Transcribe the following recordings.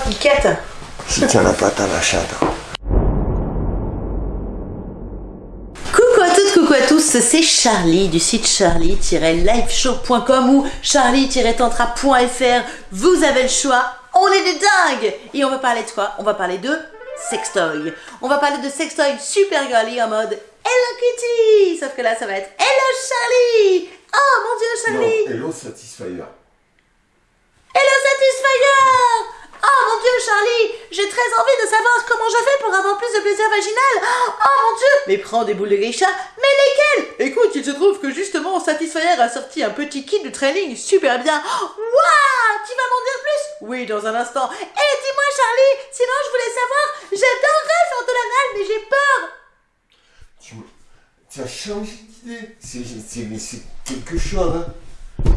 Piquette Je tiens la patte à la chatte. Coucou à toutes, coucou à tous, c'est Charlie du site charlie-liveshow.com ou charlie-tantra.fr. Vous avez le choix, on est des dingues Et on va parler de quoi? On va parler de sextoy. On va parler de sextoy super girly en mode Hello Kitty Sauf que là, ça va être Hello Charlie Oh mon dieu, Charlie Hello Satisfyer. Hello Satisfyer Oh mon dieu, Charlie J'ai très envie de savoir comment je fais pour avoir plus de plaisir vaginal Oh mon dieu Mais prends des boules de geisha, mais lesquelles? Écoute, il se trouve que justement Satisfyer a sorti un petit kit de training super bien. Waouh Tu vas m'en dire plus? Oui, dans un instant. Et dis-moi, Charlie, sinon je voulais savoir, j'adorerais faire de l'anal, mais j'ai peur Tu, tu as changé d'idée. C'est quelque chose. Hein.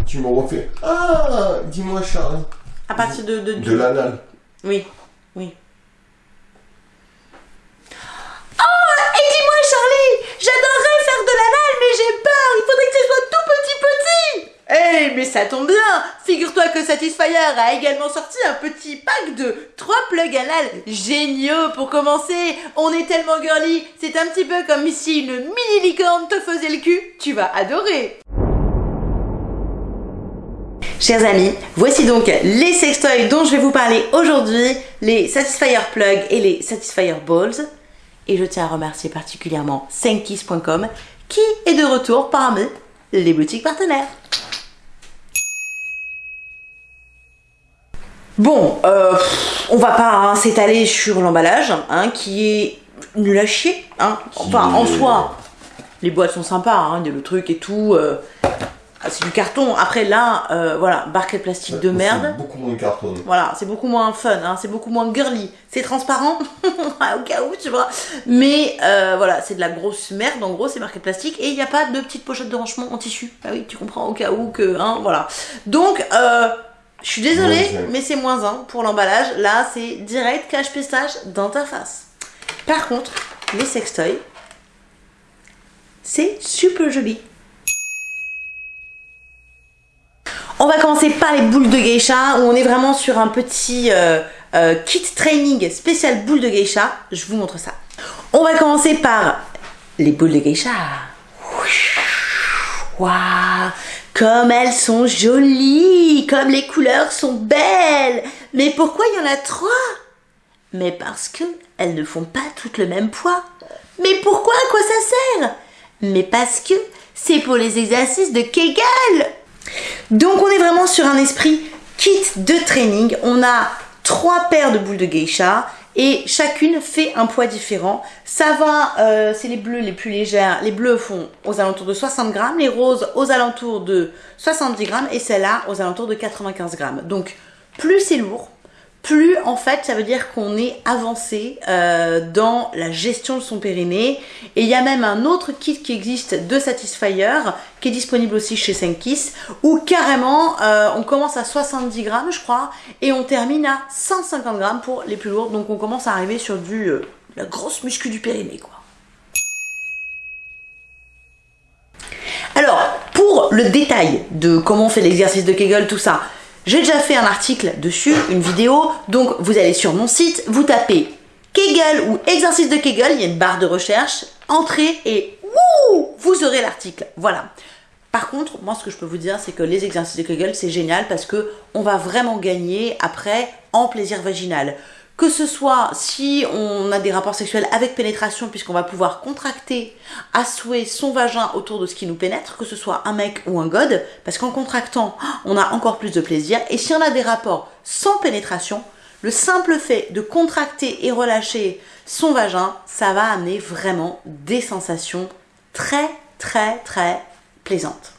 Tu me refais. Ah Dis-moi, Charlie. À partir de... De, De l'anal. Oui, oui. Oh Et dis-moi, Charlie J'adorerais faire de l'anal, mais j'ai peur Il faudrait que ce soit tout petit petit Eh, mais ça tombe bien Figure-toi que Satisfyer a également sorti un petit pack de 3 plugs anal géniaux pour commencer On est tellement girly C'est un petit peu comme si une mini licorne te faisait le cul Tu vas adorer Chers amis, voici donc les sextoys dont je vais vous parler aujourd'hui, les Satisfyer Plug et les Satisfyer Balls. Et je tiens à remercier particulièrement Senkiss.com qui est de retour parmi les boutiques partenaires. Bon, euh, on va pas hein, s'étaler sur l'emballage, hein, qui est nul à chier. Hein. Enfin, en soi, les boîtes sont sympas, hein, le truc et tout. euh, ah, c'est du carton. Après là, euh, voilà, barquette plastique de merde. C'est beaucoup moins carton. Voilà, c'est beaucoup moins fun, hein, c'est beaucoup moins girly. C'est transparent, au cas où, tu vois. Mais euh, voilà, c'est de la grosse merde, en gros, c'est marqué plastique. Et il n'y a pas de petite pochette de rangement en tissu. Ah oui, tu comprends, au cas où que, hein, voilà. Donc, euh, je suis désolée, mais c'est moins un pour l'emballage. Là, c'est direct cache pistache dans ta face. Par contre, les sextoys, c'est super joli. On va commencer par les boules de geisha, où on est vraiment sur un petit euh, euh, kit training spécial boules de geisha. Je vous montre ça. On va commencer par les boules de geisha. Waouh, comme elles sont jolies, comme les couleurs sont belles. Mais pourquoi il y en a trois Mais parce que elles ne font pas toutes le même poids. Mais pourquoi À quoi ça sert Mais parce que c'est pour les exercices de Kegel. Donc on est vraiment sur un esprit kit de training. On a trois paires de boules de geisha et chacune fait un poids différent. Ça va, euh, c'est les bleus les plus légères. Les bleus font aux alentours de 60 grammes, les roses aux alentours de 70 grammes et celle-là aux alentours de 95 grammes. Donc plus c'est lourd, plus en fait ça veut dire qu'on est avancé euh, dans la gestion de son périnée et il y a même un autre kit qui existe de Satisfyer qui est disponible aussi chez Senkiss où carrément euh, on commence à 70 grammes je crois et on termine à 150 grammes pour les plus lourds donc on commence à arriver sur du euh, la grosse muscu du périnée quoi. Alors, pour le détail de comment on fait l'exercice de Kegel, tout ça, j'ai déjà fait un article dessus, une vidéo, donc vous allez sur mon site, vous tapez Kegel ou exercice de Kegel, il y a une barre de recherche, entrez et wouh, vous aurez l'article. Voilà. Par contre, moi ce que je peux vous dire, c'est que les exercices de Kegel, c'est génial parce que on va vraiment gagner après en plaisir vaginal. Que ce soit si on a des rapports sexuels avec pénétration, puisqu'on va pouvoir contracter à souhait son vagin autour de ce qui nous pénètre, que ce soit un mec ou un god, parce qu'en contractant, on a encore plus de plaisir. Et si on a des rapports sans pénétration, le simple fait de contracter et relâcher son vagin, ça va amener vraiment des sensations très très très plaisantes.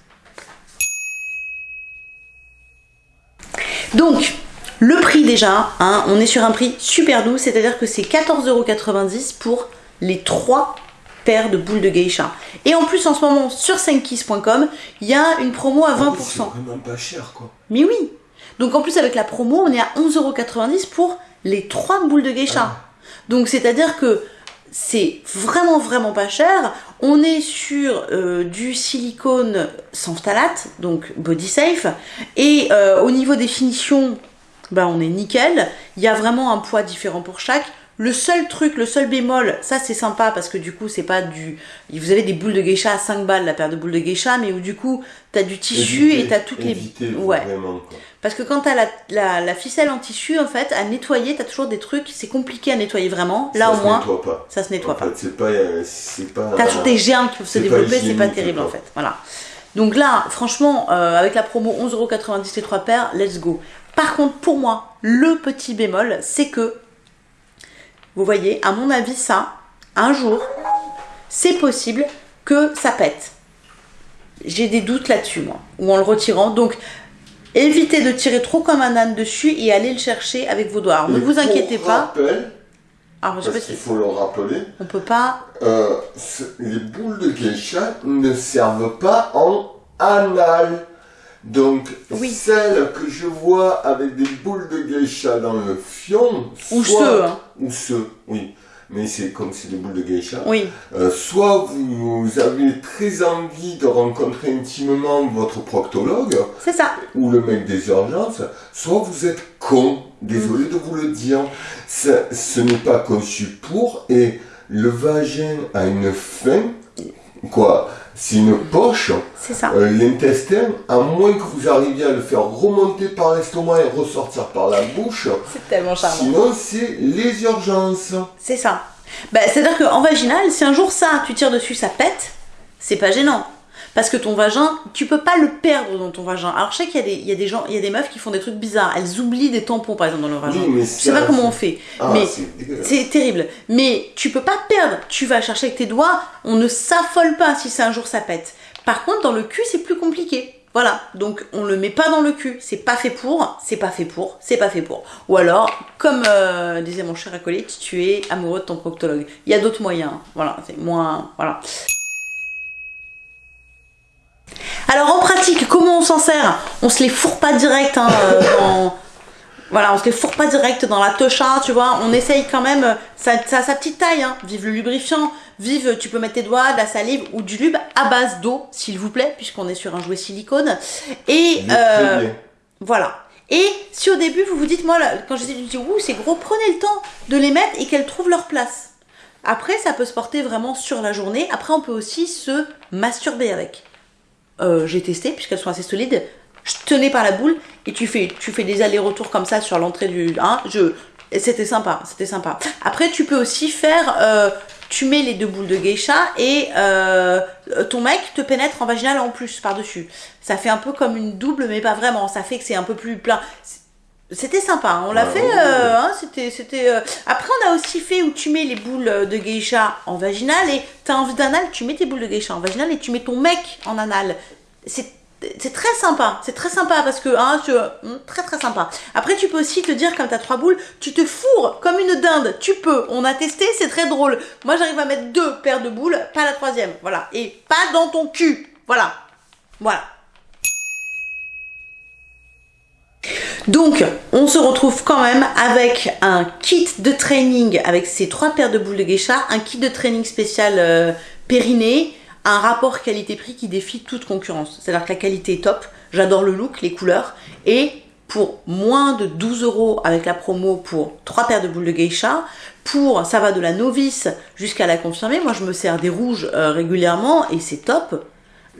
Donc, le prix déjà, hein, on est sur un prix super doux, c'est-à-dire que c'est 14,90€ pour les trois paires de boules de geisha. Et en plus, en ce moment, sur senkiss.com, il y a une promo à 20%. C'est vraiment pas cher quoi. Mais oui Donc en plus, avec la promo, on est à 11,90€ pour les trois boules de geisha. Donc c'est-à-dire que c'est vraiment vraiment pas cher. On est sur euh, du silicone sans phtalate, donc body safe. Et euh, au niveau des finitions, bah on est nickel. Il y a vraiment un poids différent pour chaque. Le seul truc, le seul bémol, ça c'est sympa parce que du coup c'est pas du... Vous avez des boules de geisha à 5 balles, la paire de boules de geisha, mais où du coup t'as du tissu Éviter- et t'as toutes éviter les... Ouais. vraiment, quoi. Parce que quand t'as la, la, la ficelle en tissu, en fait, à nettoyer, t'as toujours des trucs, c'est compliqué à nettoyer vraiment. Là Ça au se moins, nettoie pas. ça se nettoie en pas. c'est pas, euh, c'est pas. T'as toujours des germes qui peuvent se développer, c'est pas terrible en fait. Voilà. Donc là, franchement, euh, avec la promo 11,90€ les trois paires, let's go. Par contre, pour moi, le petit bémol, c'est que, vous voyez, à mon avis, ça, un jour, c'est possible que ça pète. J'ai des doutes là-dessus, moi, ou en le retirant. Donc, évitez de tirer trop comme un âne dessus et allez le chercher avec vos doigts. Alors, ne vous inquiétez pas. rappel, Alors, je parce qu'il faut le rappeler, on peut pas. euh, les boules de geisha ne servent pas en anal. Donc, Oui. celles que je vois avec des boules de geisha dans le fion, Ou soit- ceux, hein. ou ceux, oui, mais c'est comme c'est des boules de geisha. Oui, Euh, soit vous avez très envie de rencontrer intimement votre proctologue c'est ça. ou le mec des urgences, soit vous êtes con. Désolé Mm. de vous le dire. Ça- ce n'est pas conçu pour et le vagin a une fin. Quoi? C'est une poche. C'est ça. Euh, L'intestin, à moins que vous arriviez à le faire remonter par l'estomac et ressortir par la bouche, C'est tellement charmant. sinon c'est les urgences. C'est ça. Bah, C'est-à-dire qu'en vaginal, si un jour ça, tu tires dessus, ça pète, c'est pas gênant. Parce que ton vagin, tu peux pas le perdre dans ton vagin. Alors je sais qu'il y, a des- il y a des gens, il y a des meufs qui font des trucs bizarres. Elles oublient des tampons par exemple dans leur vagin. Oui, mais je sais pas comment on fait. Ah, mais c'est terrible. Mais tu peux pas perdre. Tu vas chercher avec tes doigts. On ne s'affole pas si c'est un jour ça pète. Par contre, dans le cul, c'est plus compliqué. Voilà. Donc, on le met pas dans le cul. C'est pas fait pour. C'est pas fait pour. C'est pas fait pour. Ou alors, comme euh, disait mon cher acolyte, tu es amoureux de ton proctologue. Il y a d'autres moyens. Voilà. C'est moins. Voilà. Alors en pratique, comment on s'en sert? On se les fourre pas direct hein, euh, dans... Voilà, on se les fourre pas direct dans la techa, tu vois. On essaye quand même, euh, ça, ça a sa petite taille, hein. Vive le lubrifiant, vive, tu peux mettre tes doigts, de la salive ou du lube à base d'eau, s'il vous plaît, puisqu'on est sur un jouet silicone. Et euh, voilà. Et si au début vous vous dites, moi, là, quand je dis, je dis, ouh, c'est gros, prenez le temps de les mettre et qu'elles trouvent leur place. Après, ça peut se porter vraiment sur la journée. Après, on peut aussi se masturber avec. Euh, J'ai testé, puisqu'elles sont assez solides. Je tenais par la boule et tu fais, tu fais des allers-retours comme ça sur l'entrée du. Hein, je, c'était sympa, c'était sympa. Après, tu peux aussi faire. euh, tu mets les deux boules de geisha et euh, ton mec te pénètre en vaginal en plus par-dessus. Ça fait un peu comme une double, mais pas vraiment. Ça fait que c'est un peu plus plein. C'était sympa, hein. on l'a Ouais, fait. ouais, euh, ouais. hein, c'était, c'était. euh, Après, on a aussi fait où tu mets les boules de geisha en vaginal et t'as envie d'anal, tu mets tes boules de geisha en vaginal et tu mets ton mec en anal. C'est c'est très sympa, c'est très sympa parce que, hein, tu, hum, très très sympa. Après, tu peux aussi te dire, comme t'as trois boules, tu te fourres comme une dinde, tu peux. On a testé, c'est très drôle. Moi, j'arrive à mettre deux paires de boules, pas la troisième, voilà. Et pas dans ton cul, voilà. Voilà. Donc, on se retrouve quand même avec un kit de training avec ces trois paires de boules de geisha, un kit de training spécial euh, périnée, un rapport qualité-prix qui défie toute concurrence. C'est-à-dire que la qualité est top, j'adore le look, les couleurs, et pour moins de 12 euros avec la promo pour trois paires de boules de geisha, pour ça va de la novice jusqu'à la confirmée. Moi, je me sers des rouges euh, régulièrement et c'est top.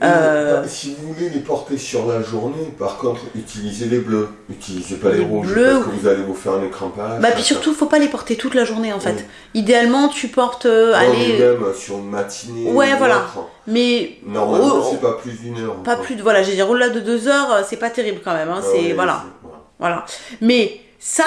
Euh, Et, Si vous voulez les porter sur la journée, par contre, utilisez les bleus. Utilisez pas les, Les rouges bleus, parce que vous allez vous faire un écran page. Bah puis surtout, faut pas les porter toute la journée en fait. Oui. Idéalement, tu portes, euh, allez, même sur une matinée. Ouais, ou voilà. mais Normalement, Oh, c'est pas plus d'une heure. pas quoi. plus de, voilà, j'ai dit au-delà de deux heures, euh, c'est pas terrible quand même. Hein, Ah c'est ouais, voilà, c'est- voilà. voilà. Mais ça,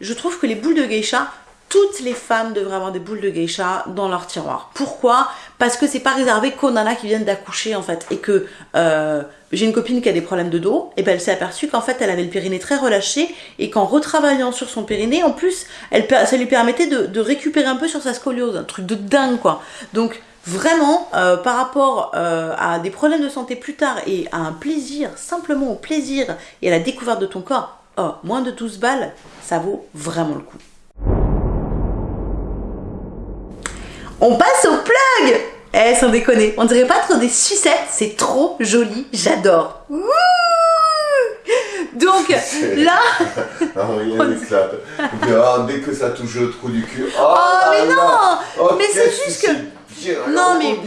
je trouve que les boules de geisha, toutes les femmes devraient avoir des boules de geisha dans leur tiroir. Pourquoi? Parce que c'est pas réservé qu'aux nanas qui viennent d'accoucher en fait, et que euh, j'ai une copine qui a des problèmes de dos, et ben elle s'est aperçue qu'en fait elle avait le périnée très relâché, et qu'en retravaillant sur son périnée, en plus, elle, ça lui permettait de, de récupérer un peu sur sa scoliose, un truc de dingue quoi. Donc Vraiment, euh, par rapport euh, à des problèmes de santé plus tard et à un plaisir, simplement au plaisir et à la découverte de ton corps, oh, moins de 12 balles, ça vaut vraiment le coup. On passe au plug Eh, sans déconner, on dirait pas trop des sucettes, c'est trop joli, j'adore. Donc, là, Ah, rien n'éclate. Ah, dès que ça touche le trou du cul. Oh, oh mais là non Oh, Mais c'est juste que- Non, la mais-.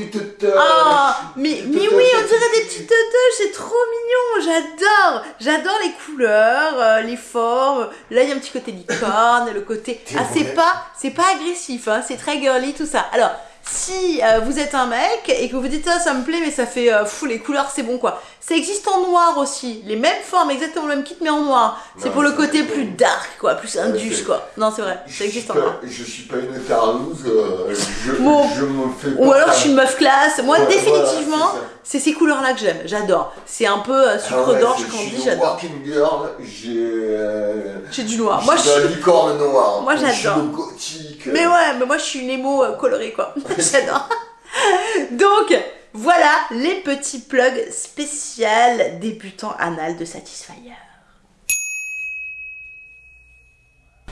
Ah, mais, mais oui, on dirait des petites teuteuses, c'est trop mignon, j'adore, j'adore les couleurs, euh, les formes. Là, il y a un petit côté licorne, le côté. Ah, c'est pas, c'est pas agressif, hein, c'est très girly tout ça. Alors, si euh, vous êtes un mec et que vous dites ah, ça me plaît, mais ça fait euh, fou les couleurs, c'est bon quoi. Ça existe en noir aussi, les mêmes formes, exactement le même kit mais en noir. C'est pour le côté plus dark quoi, plus indus c'est- quoi. Non, c'est vrai, ça existe en noir. Je suis pas une tarlouse, euh, je, Bon. je me fais Ou alors je suis une meuf classe. Moi, Ouais, définitivement, voilà, c'est ces couleurs-là que j'aime. J'adore. C'est un peu euh, Ah sucre ouais, d'orge on Je dit, suis une j'adore. girl, j'ai. euh, J'ai du noir. Moi, je suis licorne noir. Moi, j'adore. gothique. Mais ouais, mais moi, je suis une émo euh, colorée, quoi. j'adore. Donc, voilà les petits plugs spécial débutant anal de Satisfyer.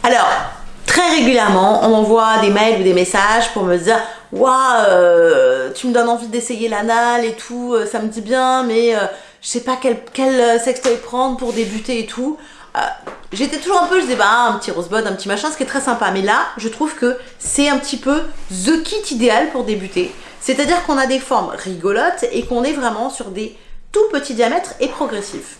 Alors, très régulièrement, on m'envoie des mails ou des messages pour me dire Waouh, euh, tu me donnes envie d'essayer l'anal et tout, euh, ça me dit bien, mais euh, je sais pas quel, quel sextoy prendre pour débuter et tout. J'étais toujours un peu, je disais, bah, un petit rosebud, un petit machin, ce qui est très sympa. Mais là, je trouve que c'est un petit peu the kit idéal pour débuter. C'est-à-dire qu'on a des formes rigolotes et qu'on est vraiment sur des tout petits diamètres et progressifs.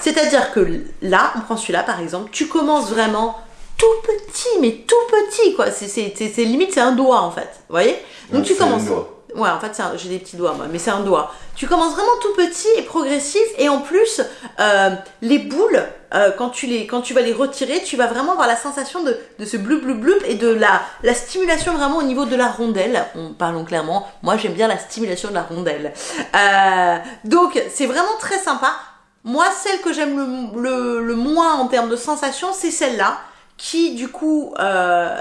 C'est-à-dire que là, on prend celui-là par exemple, tu commences vraiment tout petit, mais tout petit quoi. C'est limite, c'est un doigt en fait. Vous voyez? Donc tu commences. doigt. Ouais, en fait, j'ai des petits doigts moi, mais c'est un doigt. Tu commences vraiment tout petit et progressif, et en plus, euh, les boules, euh, quand, tu les, quand tu vas les retirer, tu vas vraiment avoir la sensation de, de ce blub blub blub et de la, la stimulation vraiment au niveau de la rondelle. On, parlons clairement, moi j'aime bien la stimulation de la rondelle. Euh, donc, c'est vraiment très sympa. Moi, celle que j'aime le, le, le moins en termes de sensation, c'est celle-là, qui du coup, euh,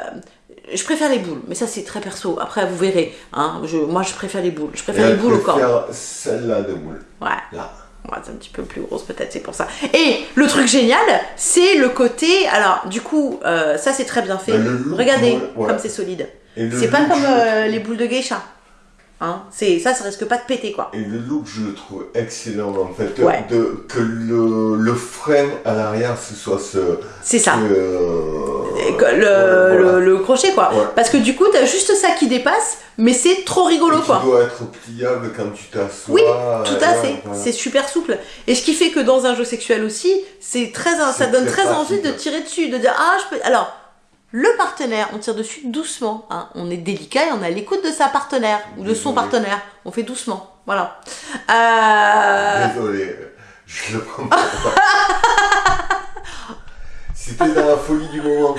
je préfère les boules, mais ça c'est très perso. Après, vous verrez. Hein, je, moi, je préfère les boules. Je Et préfère les boules au corps. préfère celle-là de moule. Ouais. Là. Ouais, c'est un petit peu plus grosse peut-être, c'est pour ça. Et le truc génial, c'est le côté. Alors, du coup, euh, ça c'est très bien fait. Bah, Regardez ouais, comme c'est solide. C'est pas comme euh, le les boules de geisha. Hein, c'est ça, ça risque pas de péter quoi. Et le look, je le trouve excellent en fait. Ouais. De, que le, le frein à l'arrière, ce soit ce. C'est ça. euh, que Le, voilà. le, le crochet quoi. Ouais. Parce que du coup, t'as juste ça qui dépasse, mais c'est trop rigolo Et quoi. doit être pliable quand tu t'assois. Oui, Tout à fait, voilà. c'est super souple. Et ce qui fait que dans un jeu sexuel aussi, c'est très, ça donne très envie de tirer dessus, de dire ah je peux. Alors le partenaire, on tire dessus doucement. hein. On est délicat et on est à l'écoute de sa partenaire ou de son partenaire. On fait doucement, voilà. Euh, Désolé, je le prends pas. C'était dans la folie du moment.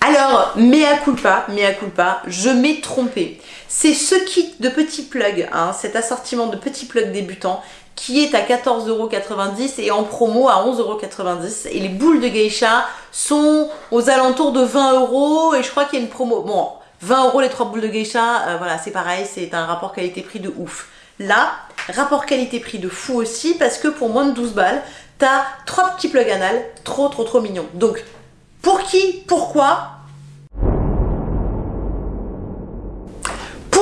Alors, mea culpa, mea culpa, je m'ai trompé. C'est ce kit de petits plugs, hein, cet assortiment de petits plugs débutants qui est à 14,90€ et en promo à 11,90€. Et les boules de geisha sont aux alentours de 20 euros et je crois qu'il y a une promo. Bon, 20 euros les trois boules de geisha, euh, voilà, c'est pareil, c'est un rapport qualité-prix de ouf. Là, rapport qualité-prix de fou aussi parce que pour moins de 12 balles, t'as trois petits plugs anal, trop trop trop mignons. Donc, pour qui Pourquoi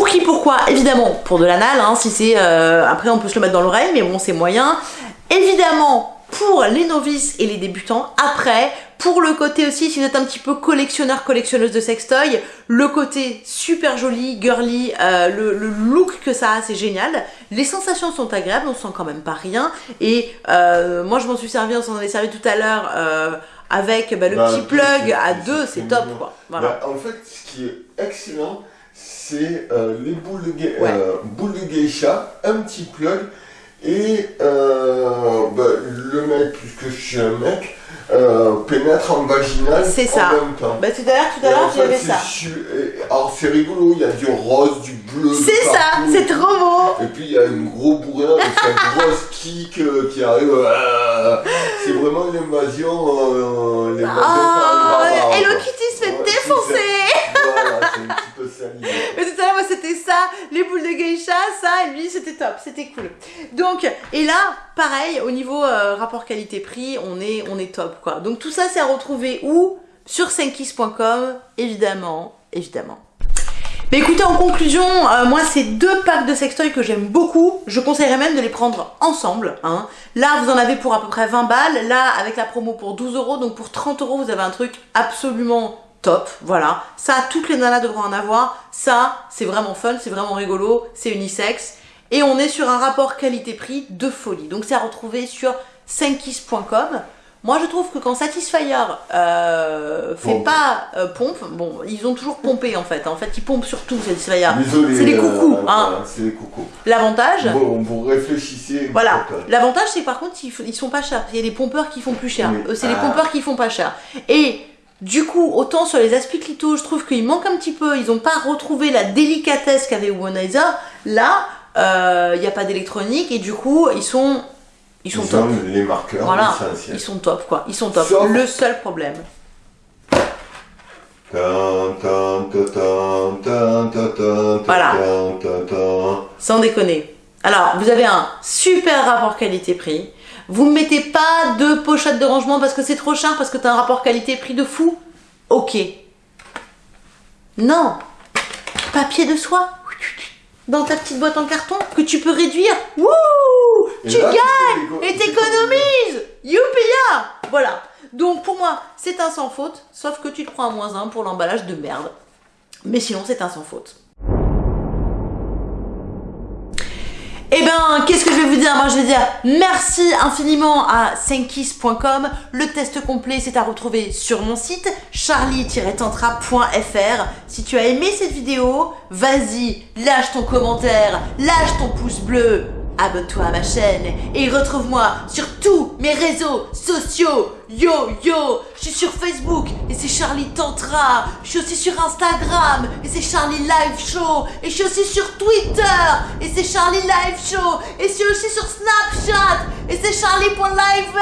Pour qui Pourquoi Évidemment, pour de l'anal, hein, si c'est... euh, après, on peut se le mettre dans l'oreille, mais bon, c'est moyen. Évidemment, pour les novices et les débutants. Après, pour le côté aussi, si vous êtes un petit peu collectionneur, collectionneuse de sextoy, le côté super joli, girly, euh, le, le look que ça a, c'est génial. Les sensations sont agréables, on sent quand même pas rien. Et euh, moi, je m'en suis servi, on s'en avait servi tout à l'heure... euh, avec bah, le Bah, petit plug à deux, c'est top quoi. Voilà. Bah, en fait, ce qui est excellent, c'est euh, les boules de, ge- Ouais. euh, boules de geisha, un petit plug, et euh, bah, le mec, puisque je suis un mec, pénètre en vaginal C'est en ça. même temps. Bah tout à l'heure, tout à en l'heure, j'avais ça. et- Alors c'est rigolo, il y a du rose, du bleu. C'est ça, c'est trop beau. Et puis il y a un gros bourrin avec sa grosse kick qui arrive. c'est vraiment l'invasion. L'invasion Oh, Hello. Kitty se fait Ouais, défoncer. Voilà, c'est un petit peu ça l'idée. Mais tout à l'heure, moi, c'était ça, les boules de geisha, ça, lui, c'était top, c'était cool. Donc, et là, pareil, au niveau euh, rapport qualité-prix, on est, on est top, quoi. Donc, tout ça, c'est à retrouver où? Sur senkis.com, évidemment, évidemment. Mais écoutez, en conclusion, euh, moi, c'est deux packs de sextoy que j'aime beaucoup. Je conseillerais même de les prendre ensemble. Hein. Là, vous en avez pour à peu près 20 balles. Là, avec la promo pour 12 euros. Donc pour 30 euros, vous avez un truc absolument top. Voilà. Ça, toutes les nanas devront en avoir. Ça, c'est vraiment fun, c'est vraiment rigolo, c'est unisex. Et on est sur un rapport qualité-prix de folie. Donc c'est à retrouver sur 5kiss.com. Moi, je trouve que quand Satisfyer euh, fait Pompe. pas euh, pompe, bon, ils ont toujours pompé en fait. En fait, ils pompent surtout Satisfyer. C'est les coucous, euh, hein. C'est les coucous. L'avantage, Bon, vous réfléchissez. voilà. L'avantage, c'est par contre, ils, sont pas chers. Il y a des pompeurs qui font plus cher. Oui. C'est les Ah. pompeurs qui font pas cher. Et du coup, autant sur les aspiclito, je trouve qu'il manque un petit peu. Ils ont pas retrouvé la délicatesse qu'avait Womanizer. Là, euh, il n'y a pas d'électronique et du coup, ils sont, ils sont Ils top. ont les marqueurs Voilà, essentiels. ils sont top quoi. Ils sont top. Sauf- Le seul problème. Voilà. Sans déconner. Alors, vous avez un super rapport qualité-prix. Vous ne mettez pas de pochette de rangement parce que c'est trop cher, parce que tu as un rapport qualité-prix de fou. Ok. Non. Papier de soie. Dans ta petite boîte en carton que tu peux réduire. Wouh Tu là, gagnes et t'économises Youpi-ya Voilà. Donc pour moi, c'est un sans faute, sauf que tu te prends un moins 1 pour l'emballage de merde. Mais sinon, c'est un sans faute. Eh ben, qu'est-ce que je vais vous dire? Moi, je vais dire merci infiniment à 5kiss.com. Le test complet, c'est à retrouver sur mon site charlie-tantra.fr. Si tu as aimé cette vidéo, vas-y, lâche ton commentaire, lâche ton pouce bleu, Abonne-toi à ma chaîne et retrouve-moi sur tous mes réseaux sociaux. Yo yo, je suis sur Facebook et c'est Charlie Tantra. Je suis aussi sur Instagram et c'est Charlie Live Show. Et je suis aussi sur Twitter et c'est Charlie Live Show. Et je suis aussi sur Snapchat et c'est Charlie.lives.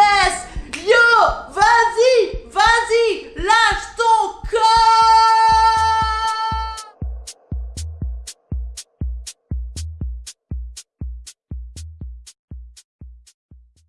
Yo, vas-y, vas-y, lâche ton corps.